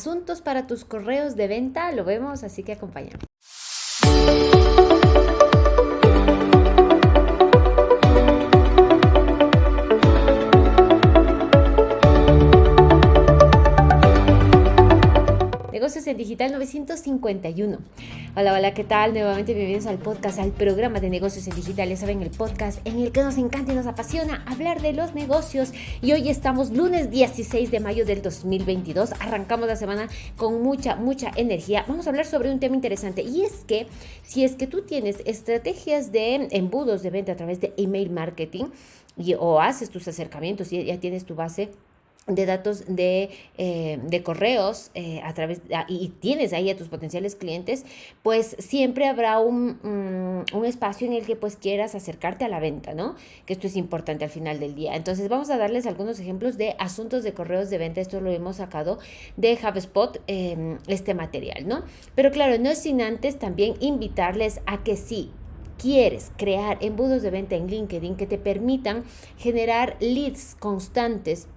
asuntos para tus correos de venta, lo vemos, así que acompáñame. Negocios en Digital 951. Hola, hola, ¿qué tal? Nuevamente bienvenidos al podcast, al programa de negocios en digital. Ya saben, el podcast en el que nos encanta y nos apasiona hablar de los negocios. Y hoy estamos lunes 16 de mayo del 2022. Arrancamos la semana con mucha, mucha energía. Vamos a hablar sobre un tema interesante y es que si es que tú tienes estrategias de embudos de venta a través de email marketing y, o haces tus acercamientos y ya tienes tu base de datos de, eh, de correos eh, a través ah, y tienes ahí a tus potenciales clientes, pues siempre habrá un, mm, un, espacio en el que pues quieras acercarte a la venta, ¿no? Que esto es importante al final del día. Entonces vamos a darles algunos ejemplos de asuntos de correos de venta. Esto lo hemos sacado de HubSpot, em, este material, ¿no? Pero claro, no es sin antes también invitarles a que sí, quieres crear embudos de venta en LinkedIn que te permitan generar leads constantes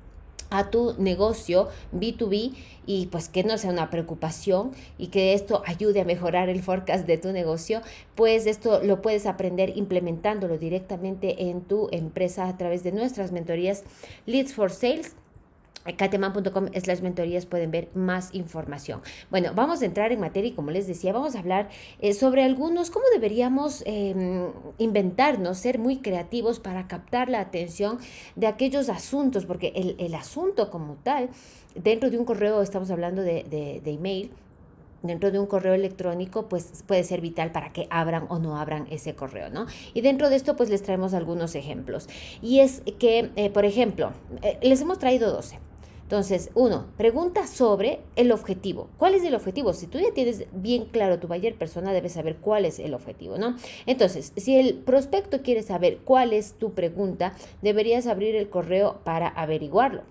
a tu negocio B2B y pues que no sea una preocupación y que esto ayude a mejorar el forecast de tu negocio, pues esto lo puedes aprender implementándolo directamente en tu empresa a través de nuestras mentorías Leads for Sales cateman.com slash mentorías pueden ver más información. Bueno, vamos a entrar en materia y como les decía, vamos a hablar eh, sobre algunos, cómo deberíamos em, inventarnos, ser muy creativos para captar la atención de aquellos asuntos, porque el, el asunto como tal, dentro de un correo, estamos hablando de, de, email, dentro de un correo electrónico, pues puede ser vital para que abran o no abran ese correo, ¿no? Y dentro de esto, pues les traemos algunos ejemplos. Y es que, eh, por ejemplo, eh, les hemos traído 12. Entonces, uno, pregunta sobre el objetivo. ¿Cuál es el objetivo? Si tú ya tienes bien claro tu buyer persona, debes saber cuál es el objetivo, ¿no? Entonces, si el prospecto quiere saber cuál es tu pregunta, deberías abrir el correo para averiguarlo.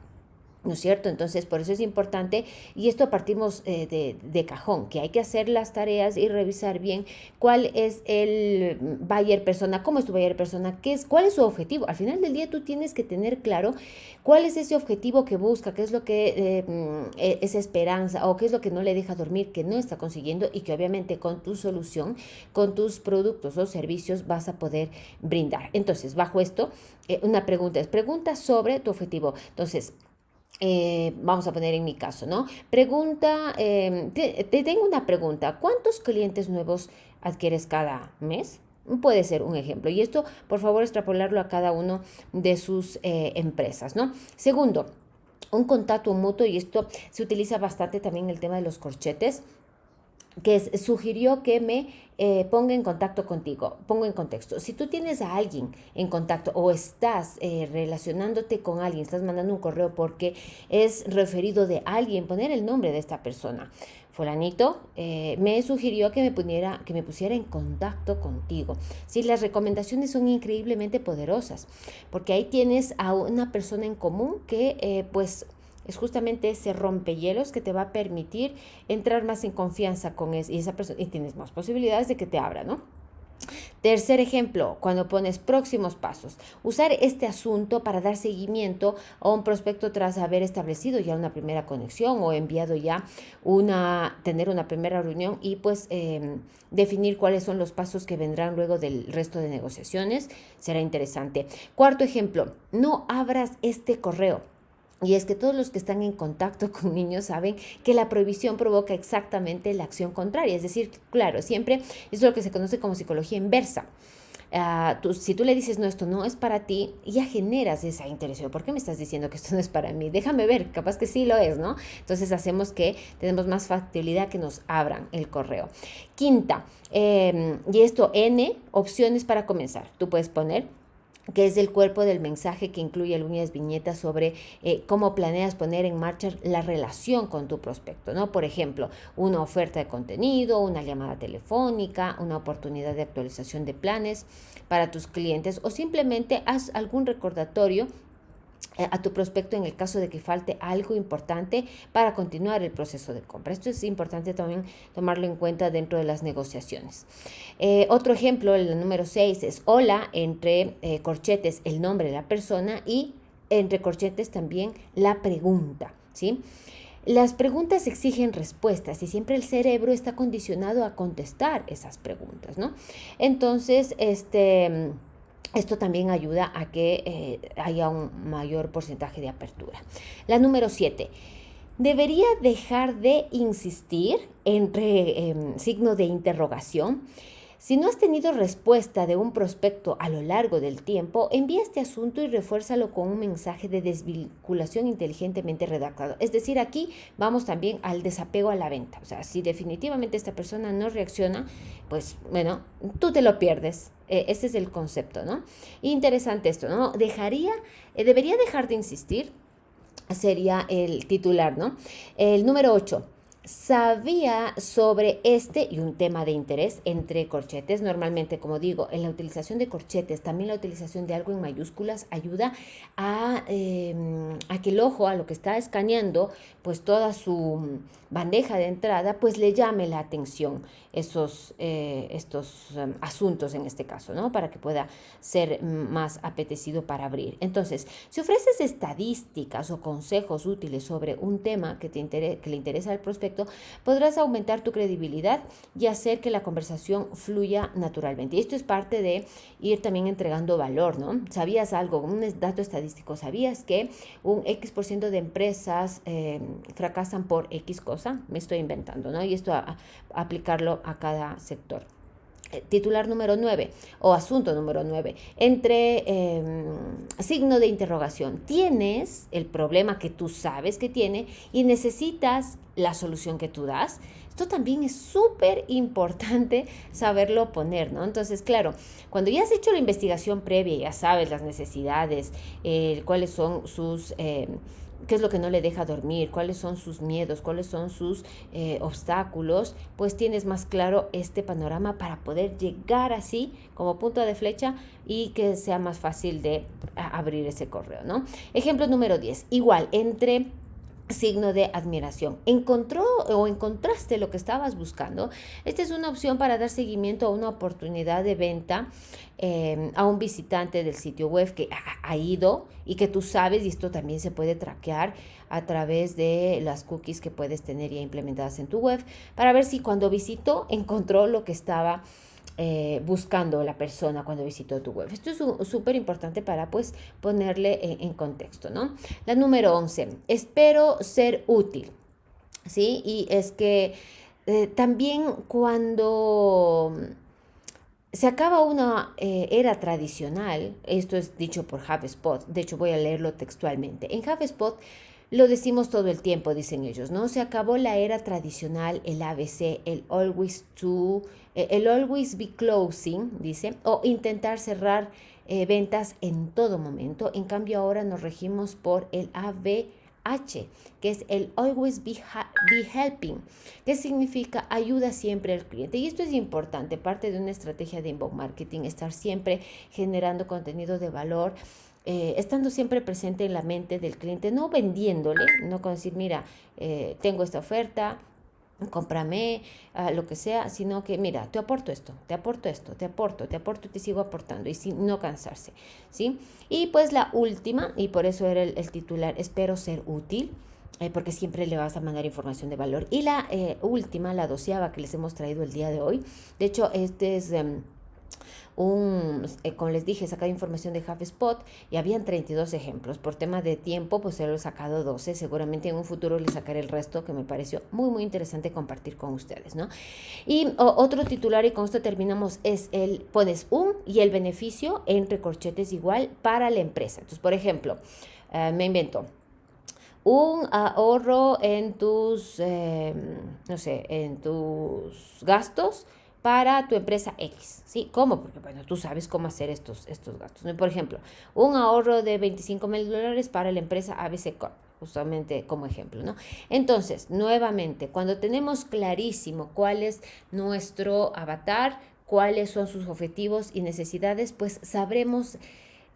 ¿No es cierto? Entonces, por eso es importante, y esto partimos eh, de, de, cajón, que hay que hacer las tareas y revisar bien cuál es el buyer persona, cómo es tu buyer persona, qué es, cuál es su objetivo. Al final del día tú tienes que tener claro cuál es ese objetivo que busca, qué es lo que eh, mm, e, es esperanza o qué es lo que no le deja dormir, que no está consiguiendo y que obviamente con tu solución, con tus productos o servicios vas a poder brindar. Entonces, bajo esto, eh, una pregunta es pregunta sobre tu objetivo. Entonces, eh, vamos a poner en mi caso, ¿no? Pregunta, em, te, tengo una pregunta. ¿Cuántos clientes nuevos adquieres cada mes? Puede ser un ejemplo. Y esto, por favor, extrapolarlo a cada uno de sus eh, empresas, ¿no? Segundo, un contacto mutuo, y esto se utiliza bastante también en el tema de los corchetes que sugirió que me eh, ponga en contacto contigo. Pongo en contexto. Si tú tienes a alguien en contacto o estás eh, relacionándote con alguien, estás mandando un correo porque es referido de alguien, poner el nombre de esta persona. Fulanito eh, me sugirió que me, pusiera, que me pusiera en contacto contigo. Sí, las recomendaciones son increíblemente poderosas porque ahí tienes a una persona en común que pues es justamente ese rompehielos que te va a permitir entrar más en confianza con esa persona y tienes más posibilidades de que te abra, ¿no? Tercer ejemplo, cuando pones próximos pasos, usar este asunto para dar seguimiento a un prospecto tras haber establecido ya una primera conexión o enviado ya una, tener una primera reunión y pues em, definir cuáles son los pasos que vendrán luego del resto de negociaciones, será interesante. Cuarto ejemplo, no abras este correo y es que todos los que están en contacto con niños saben que la prohibición provoca exactamente la acción contraria. Es decir, claro, siempre es lo que se conoce como psicología inversa. Uh, tú, si tú le dices, no, esto no es para ti, ya generas esa interés. ¿Por qué me estás diciendo que esto no es para mí? Déjame ver, capaz que sí lo es, ¿no? Entonces hacemos que tenemos más factibilidad que nos abran el correo. Quinta, eh, y esto, N, opciones para comenzar. Tú puedes poner que es el cuerpo del mensaje que incluye algunas viñetas sobre eh, cómo planeas poner en marcha la relación con tu prospecto, ¿no? Por ejemplo, una oferta de contenido, una llamada telefónica, una oportunidad de actualización de planes para tus clientes o simplemente haz algún recordatorio a tu prospecto en el caso de que falte algo importante para continuar el proceso de compra. Esto es importante también tomarlo en cuenta dentro de las negociaciones. Eh, otro ejemplo, el número 6, es hola entre eh, corchetes el nombre de la persona y entre corchetes también la pregunta. ¿sí? Las preguntas exigen respuestas y siempre el cerebro está condicionado a contestar esas preguntas, ¿no? Entonces, este... Esto también ayuda a que eh, haya un mayor porcentaje de apertura. La número 7. Debería dejar de insistir entre em, signo de interrogación si no has tenido respuesta de un prospecto a lo largo del tiempo, envía este asunto y refuérzalo con un mensaje de desvinculación inteligentemente redactado. Es decir, aquí vamos también al desapego a la venta. O sea, si definitivamente esta persona no reacciona, pues bueno, tú te lo pierdes. E, ese es el concepto, ¿no? Interesante esto, ¿no? Dejaría, eh, debería dejar de insistir, sería el titular, ¿no? El número 8 sabía sobre este y un tema de interés entre corchetes. Normalmente, como digo, en la utilización de corchetes, también la utilización de algo en mayúsculas ayuda a, a que el ojo, a lo que está escaneando, pues toda su bandeja de entrada, pues le llame la atención esos, eh, estos em, asuntos en este caso, ¿no? Para que pueda ser más apetecido para abrir. Entonces, si ofreces estadísticas o consejos útiles sobre un tema que, te que le interesa al prospecto, podrás aumentar tu credibilidad y hacer que la conversación fluya naturalmente. Y esto es parte de ir también entregando valor, ¿no? ¿Sabías algo? Un dato estadístico, ¿sabías que un X% de empresas em, fracasan por X cosa? Me estoy inventando, ¿no? Y esto a aplicarlo a cada sector. Eh, titular número 9 o asunto número 9, entre em, signo de interrogación. Tienes el problema que tú sabes que tiene y necesitas la solución que tú das. Esto también es súper importante saberlo poner, ¿no? Entonces, claro, cuando ya has hecho la investigación previa, ya sabes las necesidades, eh, cuáles son sus... Em, qué es lo que no le deja dormir, cuáles son sus miedos, cuáles son sus eh, obstáculos, pues tienes más claro este panorama para poder llegar así como punto de flecha y que sea más fácil de abrir ese correo, ¿no? Ejemplo número 10, igual, entre signo de admiración. ¿Encontró o encontraste lo que estabas buscando? Esta es una opción para dar seguimiento a una oportunidad de venta eh, a un visitante del sitio web que ha, ido y que tú sabes, y esto también se puede traquear a través de las cookies que puedes tener ya implementadas en tu web, para ver si cuando visitó encontró lo que estaba eh, buscando la persona cuando visitó tu web. Esto es súper importante para pues ponerle en, contexto, ¿no? La número 11, espero ser útil, ¿sí? Y es que eh, también cuando se acaba una eh, era tradicional, esto es dicho por HubSpot, de hecho voy a leerlo textualmente, en HubSpot lo decimos todo el tiempo, dicen ellos, ¿no? Se acabó la era tradicional, el ABC, el always to, eh, el always be closing, dice, o intentar cerrar eh, ventas en todo momento. En cambio, ahora nos regimos por el ABH, que es el always be, be helping, que significa ayuda siempre al cliente. Y esto es importante, parte de una estrategia de inbound marketing, estar siempre generando contenido de valor eh, estando siempre presente en la mente del cliente, no vendiéndole, no con decir, mira, eh, tengo esta oferta, cómprame, ah, lo que sea, sino que, mira, te aporto esto, te aporto esto, te aporto, te aporto y te sigo aportando, y sin no cansarse, ¿sí? Y pues la última, y por eso era el, titular, espero ser útil, eh, porque siempre le vas a mandar información de valor. Y la última, la doceava que les hemos traído el día de hoy, de hecho, este es... Em, un, eh, como les dije, sacado información de HubSpot y habían 32 ejemplos. Por tema de tiempo, pues se lo he sacado 12. Seguramente en un futuro les sacaré el resto que me pareció muy, muy interesante compartir con ustedes, ¿no? Y otro titular, y con esto terminamos, es el, pones un y el beneficio entre corchetes igual para la empresa. Entonces, por ejemplo, eh, me invento, un ahorro en tus, em, no sé, en tus gastos para tu empresa X. ¿Sí? ¿Cómo? Porque, bueno, tú sabes cómo hacer estos, estos gastos. Por ejemplo, un ahorro de 25 mil dólares para la empresa ABC Corp, justamente como ejemplo, ¿no? Entonces, nuevamente, cuando tenemos clarísimo cuál es nuestro avatar, cuáles son sus objetivos y necesidades, pues sabremos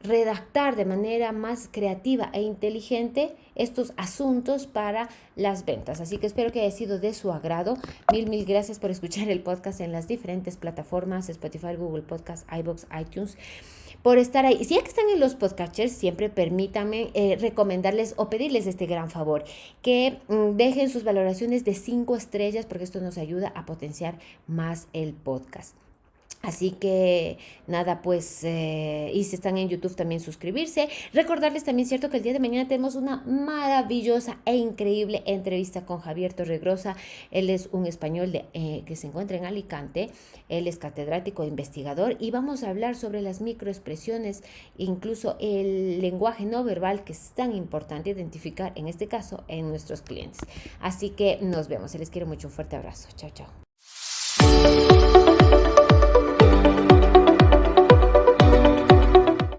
redactar de manera más creativa e inteligente estos asuntos para las ventas. Así que espero que haya sido de su agrado. Mil, mil gracias por escuchar el podcast en las diferentes plataformas, Spotify, Google Podcast, iBox, iTunes por estar ahí. Si ya que están en los podcasters, siempre permítanme eh, recomendarles o pedirles este gran favor, que mm, dejen sus valoraciones de cinco estrellas porque esto nos ayuda a potenciar más el podcast. Así que nada, pues, eh, y si están en YouTube también suscribirse. Recordarles también, cierto, que el día de mañana tenemos una maravillosa e increíble entrevista con Javier Torregrosa. Él es un español eh, que se encuentra en Alicante. Él es catedrático e investigador y vamos a hablar sobre las microexpresiones, incluso el lenguaje no verbal que es tan importante identificar, en este caso, en nuestros clientes. Así que nos vemos. Se les quiero mucho. Un fuerte abrazo. Chao, chao.